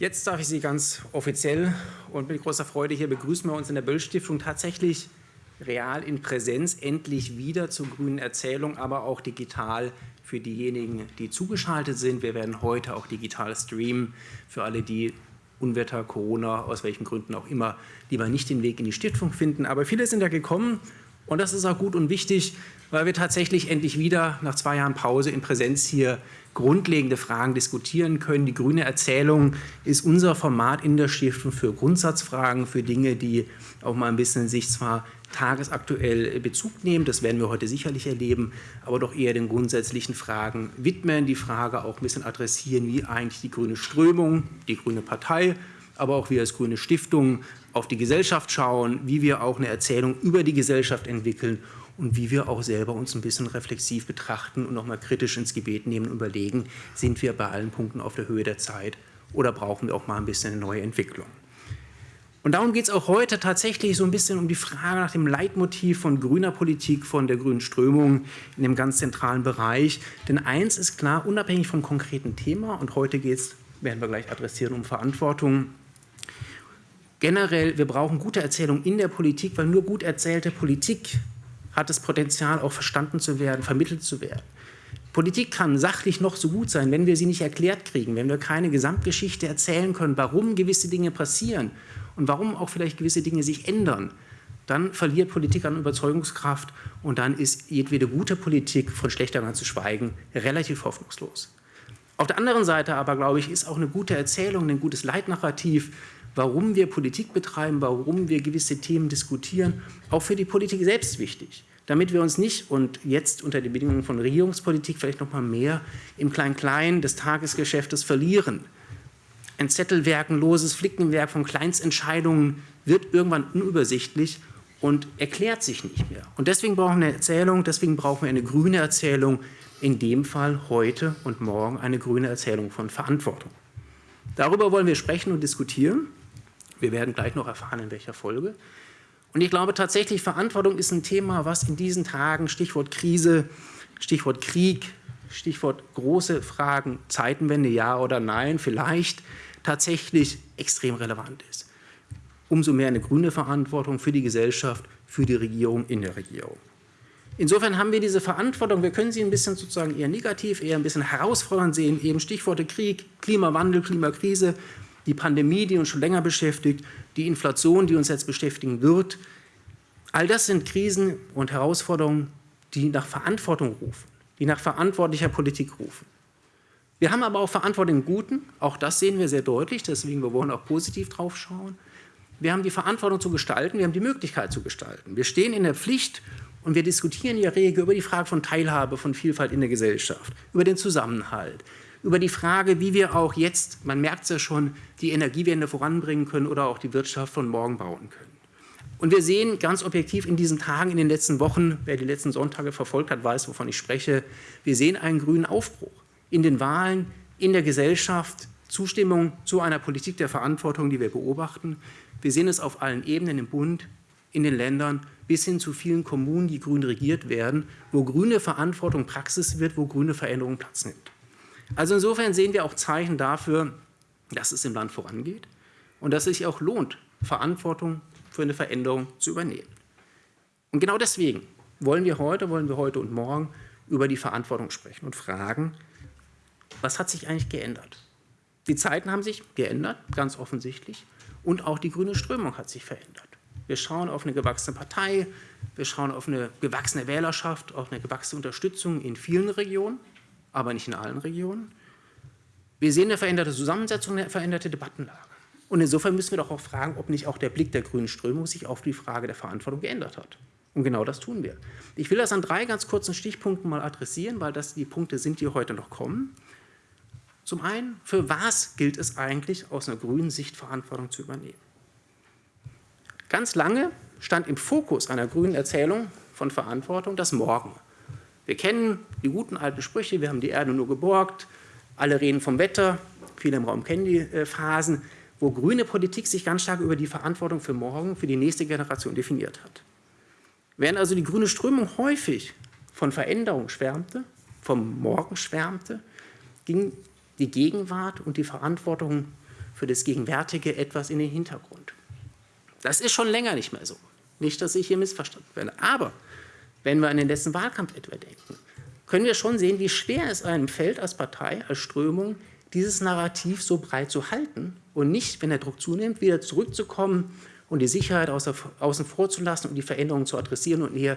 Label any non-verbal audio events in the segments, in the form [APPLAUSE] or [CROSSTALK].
Jetzt darf ich Sie ganz offiziell und mit großer Freude hier begrüßen wir uns in der Böll-Stiftung tatsächlich real in Präsenz endlich wieder zur grünen Erzählung, aber auch digital für diejenigen, die zugeschaltet sind. Wir werden heute auch digital streamen für alle, die Unwetter, Corona, aus welchen Gründen auch immer, lieber nicht den Weg in die Stiftung finden. Aber viele sind ja gekommen und das ist auch gut und wichtig, weil wir tatsächlich endlich wieder nach zwei Jahren Pause in Präsenz hier grundlegende Fragen diskutieren können. Die grüne Erzählung ist unser Format in der Stiftung für Grundsatzfragen, für Dinge, die auch mal ein bisschen sich zwar tagesaktuell Bezug nehmen, das werden wir heute sicherlich erleben, aber doch eher den grundsätzlichen Fragen widmen, die Frage auch ein bisschen adressieren, wie eigentlich die grüne Strömung, die grüne Partei, aber auch wir als grüne Stiftung auf die Gesellschaft schauen, wie wir auch eine Erzählung über die Gesellschaft entwickeln und wie wir auch selber uns ein bisschen reflexiv betrachten und nochmal kritisch ins Gebet nehmen und überlegen, sind wir bei allen Punkten auf der Höhe der Zeit oder brauchen wir auch mal ein bisschen eine neue Entwicklung. Und darum geht es auch heute tatsächlich so ein bisschen um die Frage nach dem Leitmotiv von grüner Politik, von der grünen Strömung in dem ganz zentralen Bereich. Denn eins ist klar, unabhängig vom konkreten Thema, und heute geht es, werden wir gleich adressieren, um Verantwortung. Generell, wir brauchen gute Erzählung in der Politik, weil nur gut erzählte Politik hat das Potenzial, auch verstanden zu werden, vermittelt zu werden. Politik kann sachlich noch so gut sein, wenn wir sie nicht erklärt kriegen, wenn wir keine Gesamtgeschichte erzählen können, warum gewisse Dinge passieren und warum auch vielleicht gewisse Dinge sich ändern, dann verliert Politik an Überzeugungskraft und dann ist jedwede gute Politik, von schlechter zu schweigen, relativ hoffnungslos. Auf der anderen Seite aber, glaube ich, ist auch eine gute Erzählung, ein gutes Leitnarrativ, warum wir Politik betreiben, warum wir gewisse Themen diskutieren, auch für die Politik selbst wichtig damit wir uns nicht und jetzt unter den Bedingungen von Regierungspolitik vielleicht noch mal mehr im Klein-Klein des Tagesgeschäftes verlieren. Ein zettelwerkenloses Flickenwerk von Kleinstentscheidungen wird irgendwann unübersichtlich und erklärt sich nicht mehr. Und deswegen brauchen wir eine Erzählung, deswegen brauchen wir eine grüne Erzählung, in dem Fall heute und morgen eine grüne Erzählung von Verantwortung. Darüber wollen wir sprechen und diskutieren. Wir werden gleich noch erfahren, in welcher Folge. Und ich glaube tatsächlich, Verantwortung ist ein Thema, was in diesen Tagen, Stichwort Krise, Stichwort Krieg, Stichwort große Fragen, Zeitenwende, ja oder nein, vielleicht tatsächlich extrem relevant ist. Umso mehr eine grüne Verantwortung für die Gesellschaft, für die Regierung, in der Regierung. Insofern haben wir diese Verantwortung, wir können sie ein bisschen sozusagen eher negativ, eher ein bisschen herausfordernd sehen, eben Stichworte Krieg, Klimawandel, Klimakrise, die Pandemie, die uns schon länger beschäftigt, die Inflation, die uns jetzt beschäftigen wird. All das sind Krisen und Herausforderungen, die nach Verantwortung rufen, die nach verantwortlicher Politik rufen. Wir haben aber auch Verantwortung im Guten, auch das sehen wir sehr deutlich, deswegen wir wollen auch positiv drauf schauen. Wir haben die Verantwortung zu gestalten, wir haben die Möglichkeit zu gestalten. Wir stehen in der Pflicht und wir diskutieren der Regel über die Frage von Teilhabe, von Vielfalt in der Gesellschaft, über den Zusammenhalt, über die Frage, wie wir auch jetzt, man merkt es ja schon, die Energiewende voranbringen können oder auch die Wirtschaft von morgen bauen können. Und wir sehen ganz objektiv in diesen Tagen, in den letzten Wochen, wer die letzten Sonntage verfolgt hat, weiß, wovon ich spreche, wir sehen einen grünen Aufbruch in den Wahlen, in der Gesellschaft, Zustimmung zu einer Politik der Verantwortung, die wir beobachten. Wir sehen es auf allen Ebenen im Bund, in den Ländern, bis hin zu vielen Kommunen, die grün regiert werden, wo grüne Verantwortung Praxis wird, wo grüne Veränderung Platz nimmt. Also insofern sehen wir auch Zeichen dafür, dass es im Land vorangeht und dass es sich auch lohnt, Verantwortung für eine Veränderung zu übernehmen. Und genau deswegen wollen wir heute, wollen wir heute und morgen über die Verantwortung sprechen und fragen, was hat sich eigentlich geändert? Die Zeiten haben sich geändert, ganz offensichtlich, und auch die grüne Strömung hat sich verändert. Wir schauen auf eine gewachsene Partei, wir schauen auf eine gewachsene Wählerschaft, auf eine gewachsene Unterstützung in vielen Regionen aber nicht in allen Regionen. Wir sehen eine veränderte Zusammensetzung, eine veränderte Debattenlage. Und insofern müssen wir doch auch fragen, ob nicht auch der Blick der grünen Strömung sich auf die Frage der Verantwortung geändert hat. Und genau das tun wir. Ich will das an drei ganz kurzen Stichpunkten mal adressieren, weil das die Punkte sind, die heute noch kommen. Zum einen, für was gilt es eigentlich, aus einer grünen Sicht Verantwortung zu übernehmen? Ganz lange stand im Fokus einer grünen Erzählung von Verantwortung das Morgen. Wir kennen die guten alten Sprüche, wir haben die Erde nur geborgt, alle reden vom Wetter, viele im Raum kennen die äh, Phasen, wo grüne Politik sich ganz stark über die Verantwortung für morgen, für die nächste Generation definiert hat. Während also die grüne Strömung häufig von Veränderung schwärmte, vom Morgen schwärmte, ging die Gegenwart und die Verantwortung für das Gegenwärtige etwas in den Hintergrund. Das ist schon länger nicht mehr so. Nicht, dass ich hier missverstanden werde. Aber wenn wir an den letzten Wahlkampf etwa denken, können wir schon sehen, wie schwer es einem fällt als Partei, als Strömung, dieses Narrativ so breit zu halten und nicht, wenn der Druck zunimmt, wieder zurückzukommen und die Sicherheit außen vor zu lassen und die Veränderungen zu adressieren und eher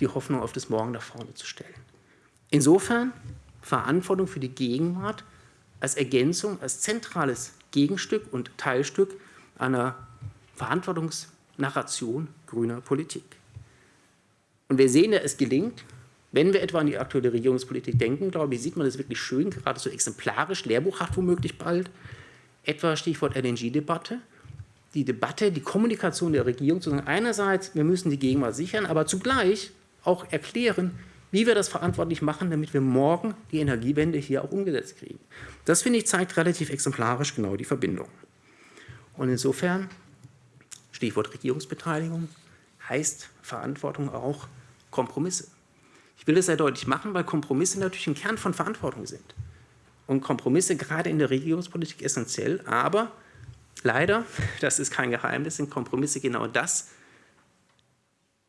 die Hoffnung auf das Morgen nach vorne zu stellen. Insofern Verantwortung für die Gegenwart als Ergänzung, als zentrales Gegenstück und Teilstück einer Verantwortungsnarration grüner Politik. Und wir sehen ja, es gelingt, wenn wir etwa an die aktuelle Regierungspolitik denken, glaube ich, sieht man das wirklich schön, gerade so exemplarisch, lehrbuchhaft womöglich bald, etwa Stichwort LNG-Debatte, die Debatte, die Kommunikation der Regierung zu sagen, einerseits, wir müssen die Gegenwart sichern, aber zugleich auch erklären, wie wir das verantwortlich machen, damit wir morgen die Energiewende hier auch umgesetzt kriegen. Das, finde ich, zeigt relativ exemplarisch genau die Verbindung. Und insofern, Stichwort Regierungsbeteiligung, heißt Verantwortung auch Kompromisse. Ich will das sehr deutlich machen, weil Kompromisse natürlich ein Kern von Verantwortung sind. Und Kompromisse gerade in der Regierungspolitik essentiell, aber leider, [LAUGHS] das ist kein Geheimnis, sind Kompromisse genau das,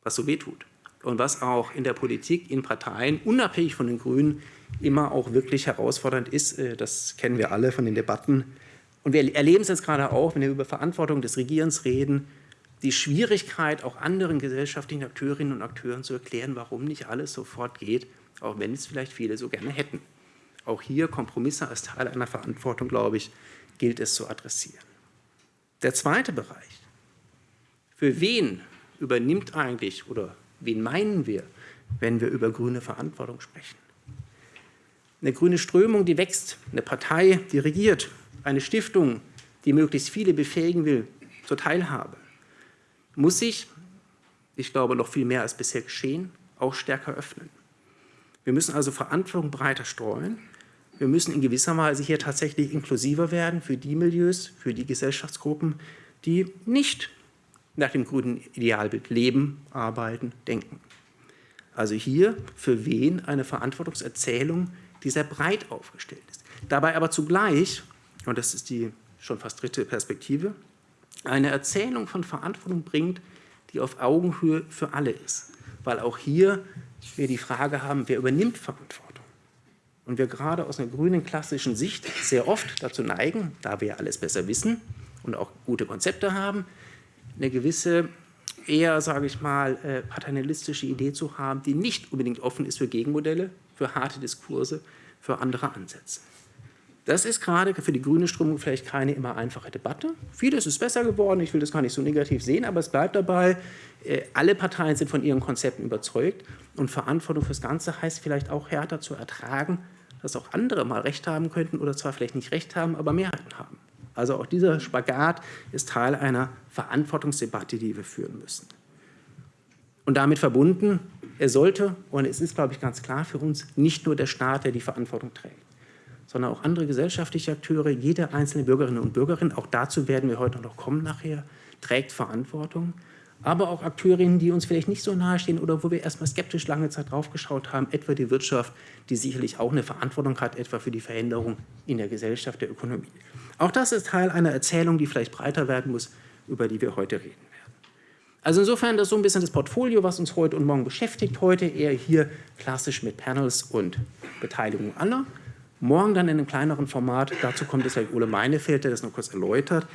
was so wehtut. Und was auch in der Politik, in Parteien, unabhängig von den Grünen, immer auch wirklich herausfordernd ist. Äh, das kennen wir alle von den Debatten. Und wir erleben es jetzt gerade auch, wenn wir über Verantwortung des Regierens reden, die Schwierigkeit, auch anderen gesellschaftlichen Akteurinnen und Akteuren zu erklären, warum nicht alles sofort geht, auch wenn es vielleicht viele so gerne hätten. Auch hier Kompromisse als Teil einer Verantwortung, glaube ich, gilt es zu adressieren. Der zweite Bereich. Für wen übernimmt eigentlich oder wen meinen wir, wenn wir über grüne Verantwortung sprechen? Eine grüne Strömung, die wächst, eine Partei, die regiert, eine Stiftung, die möglichst viele befähigen will zur Teilhabe muss sich, ich glaube noch viel mehr als bisher geschehen, auch stärker öffnen. Wir müssen also Verantwortung breiter streuen. Wir müssen in gewisser Weise hier tatsächlich inklusiver werden für die Milieus, für die Gesellschaftsgruppen, die nicht nach dem grünen Idealbild leben, arbeiten, denken. Also hier für wen eine Verantwortungserzählung, die sehr breit aufgestellt ist. Dabei aber zugleich, und das ist die schon fast dritte Perspektive, eine Erzählung von Verantwortung bringt, die auf Augenhöhe für alle ist. Weil auch hier wir die Frage haben, wer übernimmt Verantwortung? Und wir gerade aus einer grünen klassischen Sicht sehr oft dazu neigen, da wir alles besser wissen und auch gute Konzepte haben, eine gewisse eher, sage ich mal, äh, paternalistische Idee zu haben, die nicht unbedingt offen ist für Gegenmodelle, für harte Diskurse, für andere Ansätze. Das ist gerade für die grüne Strömung vielleicht keine immer einfache Debatte. Vieles ist besser geworden, ich will das gar nicht so negativ sehen, aber es bleibt dabei, äh, alle Parteien sind von ihren Konzepten überzeugt und Verantwortung fürs Ganze heißt vielleicht auch härter zu ertragen, dass auch andere mal Recht haben könnten oder zwar vielleicht nicht Recht haben, aber Mehrheiten haben. Also auch dieser Spagat ist Teil einer Verantwortungsdebatte, die wir führen müssen. Und damit verbunden, er sollte, und es ist, glaube ich, ganz klar für uns, nicht nur der Staat, der die Verantwortung trägt sondern auch andere gesellschaftliche Akteure, jede einzelne Bürgerin und Bürgerin, auch dazu werden wir heute noch kommen nachher, trägt Verantwortung. Aber auch Akteurinnen, die uns vielleicht nicht so nahestehen oder wo wir erstmal skeptisch lange Zeit draufgeschaut haben, etwa die Wirtschaft, die sicherlich auch eine Verantwortung hat, etwa für die Veränderung in der Gesellschaft, der Ökonomie. Auch das ist Teil einer Erzählung, die vielleicht breiter werden muss, über die wir heute reden werden. Also insofern das ist so ein bisschen das Portfolio, was uns heute und morgen beschäftigt. Heute eher hier klassisch mit Panels und Beteiligung aller. Morgen dann in einem kleineren Format. Dazu kommt es Ole Meinefeld, der das noch kurz erläutert.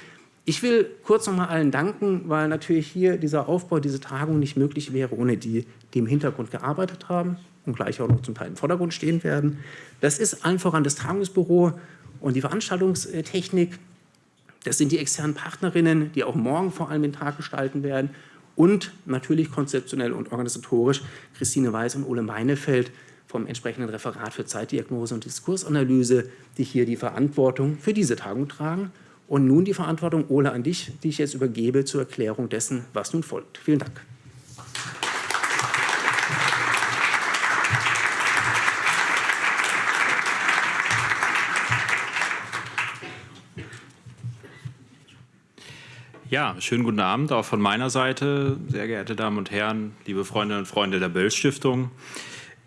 Ich will kurz noch mal allen danken, weil natürlich hier dieser Aufbau, diese Tagung nicht möglich wäre, ohne die, die im Hintergrund gearbeitet haben und gleich auch noch zum Teil im Vordergrund stehen werden. Das ist allen voran das Tagungsbüro und die Veranstaltungstechnik. Das sind die externen Partnerinnen, die auch morgen vor allem den Tag gestalten werden. Und natürlich konzeptionell und organisatorisch Christine Weiß und Ole Meinefeld, vom entsprechenden Referat für Zeitdiagnose und Diskursanalyse, die hier die Verantwortung für diese Tagung tragen. Und nun die Verantwortung, Ole, an dich, die ich jetzt übergebe zur Erklärung dessen, was nun folgt. Vielen Dank. Ja, schönen guten Abend auch von meiner Seite, sehr geehrte Damen und Herren, liebe Freundinnen und Freunde der Böll Stiftung.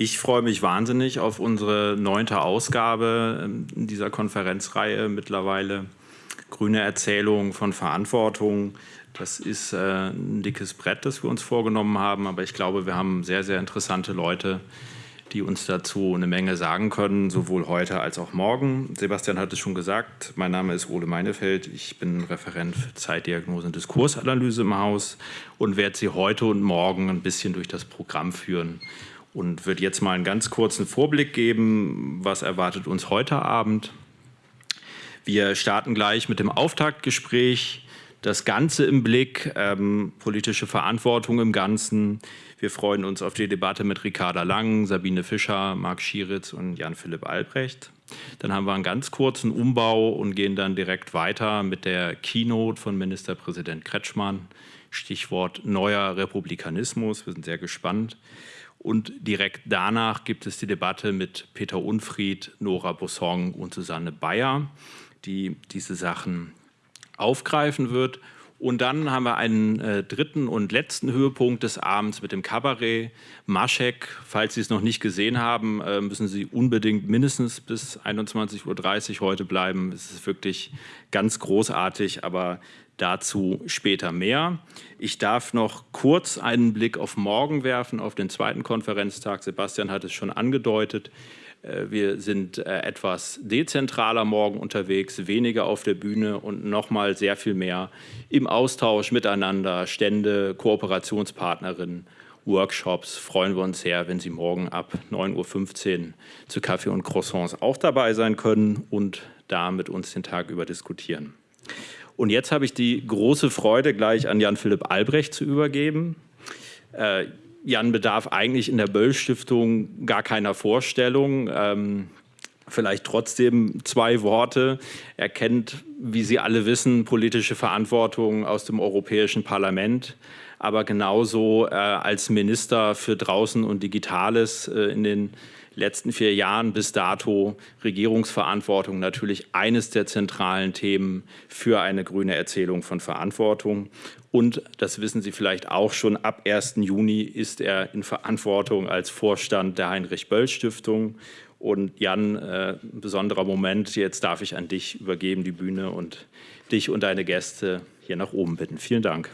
Ich freue mich wahnsinnig auf unsere neunte Ausgabe ähm, in dieser Konferenzreihe mittlerweile grüne Erzählung von Verantwortung. Das ist äh, ein dickes Brett, das wir uns vorgenommen haben, aber ich glaube, wir haben sehr, sehr interessante Leute, die uns dazu eine Menge sagen können, sowohl heute als auch morgen. Sebastian hat es schon gesagt, mein Name ist Ole Meinefeld, ich bin Referent für Zeitdiagnose und Diskursanalyse im Haus und werde Sie heute und morgen ein bisschen durch das Programm führen und würde jetzt mal einen ganz kurzen Vorblick geben, was erwartet uns heute Abend. Wir starten gleich mit dem Auftaktgespräch. Das Ganze im Blick, ähm, politische Verantwortung im Ganzen. Wir freuen uns auf die Debatte mit Ricarda Lang, Sabine Fischer, Marc Schieritz und Jan-Philipp Albrecht. Dann haben wir einen ganz kurzen Umbau und gehen dann direkt weiter mit der Keynote von Ministerpräsident Kretschmann. Stichwort neuer Republikanismus. Wir sind sehr gespannt. Und direkt danach gibt es die Debatte mit Peter Unfried, Nora Bossong und Susanne Bayer, die diese Sachen aufgreifen wird. Und dann haben wir einen äh, dritten und letzten Höhepunkt des Abends mit dem Kabarett. Maschek, falls Sie es noch nicht gesehen haben, äh, müssen Sie unbedingt mindestens bis 21.30 Uhr heute bleiben. Es ist wirklich ganz großartig, aber Dazu später mehr. Ich darf noch kurz einen Blick auf morgen werfen, auf den zweiten Konferenztag. Sebastian hat es schon angedeutet. Äh, wir sind äh, etwas dezentraler morgen unterwegs, weniger auf der Bühne und noch mal sehr viel mehr im Austausch miteinander, Stände, Kooperationspartnerinnen, Workshops. Freuen wir uns sehr, wenn Sie morgen ab 9.15 Uhr zu Kaffee und Croissants auch dabei sein können und da mit uns den Tag über diskutieren. Und jetzt habe ich die große Freude, gleich an Jan-Philipp Albrecht zu übergeben. Äh, Jan bedarf eigentlich in der Böll-Stiftung gar keiner Vorstellung. Ähm, vielleicht trotzdem zwei Worte. Er kennt, wie Sie alle wissen, politische Verantwortung aus dem Europäischen Parlament, aber genauso äh, als Minister für Draußen und Digitales äh, in den letzten vier Jahren bis dato Regierungsverantwortung natürlich eines der zentralen Themen für eine grüne Erzählung von Verantwortung. Und das wissen Sie vielleicht auch schon, ab 1. Juni ist er in Verantwortung als Vorstand der Heinrich-Böll-Stiftung. Und Jan, äh, ein besonderer Moment, jetzt darf ich an dich übergeben, die Bühne, und dich und deine Gäste hier nach oben bitten. Vielen Dank.